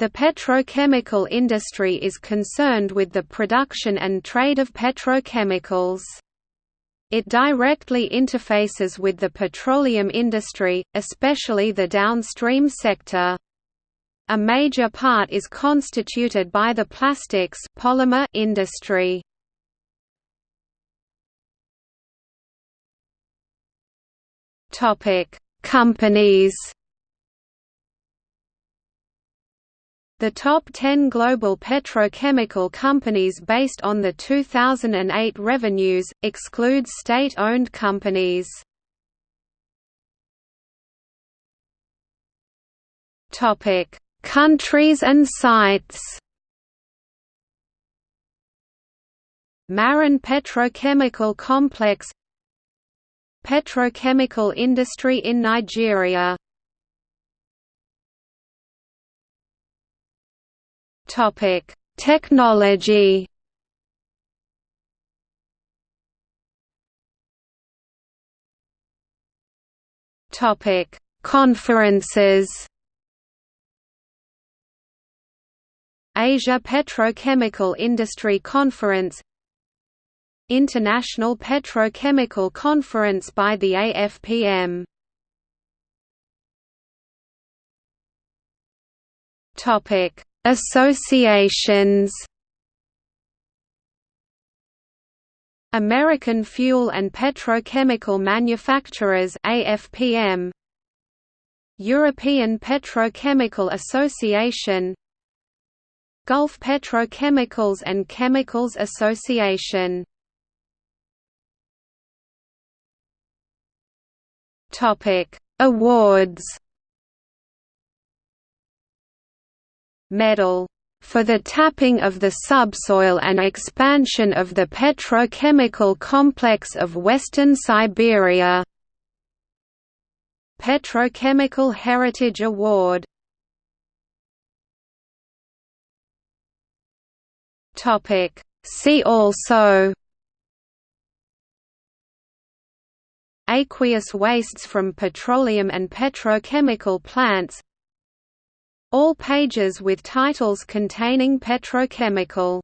The petrochemical industry is concerned with the production and trade of petrochemicals. It directly interfaces with the petroleum industry, especially the downstream sector. A major part is constituted by the plastics polymer industry. Companies The top 10 global petrochemical companies based on the 2008 revenues, exclude state-owned companies. Countries and sites Marun Petrochemical Complex Petrochemical industry in Nigeria Topic: Technology. Topic: Conferences. Asia Petrochemical Industry Conference International Petrochemical Conference by the AFPM Topic Associations American Fuel and Petrochemical Manufacturers AFPM European Petrochemical Association Gulf Petrochemicals and Chemicals Association. Topic Awards medal for the tapping of the subsoil and expansion of the petrochemical complex of Western Siberia. Petrochemical Heritage Award. See also. Aqueous wastes from petroleum and petrochemical plants all pages with titles containing petrochemical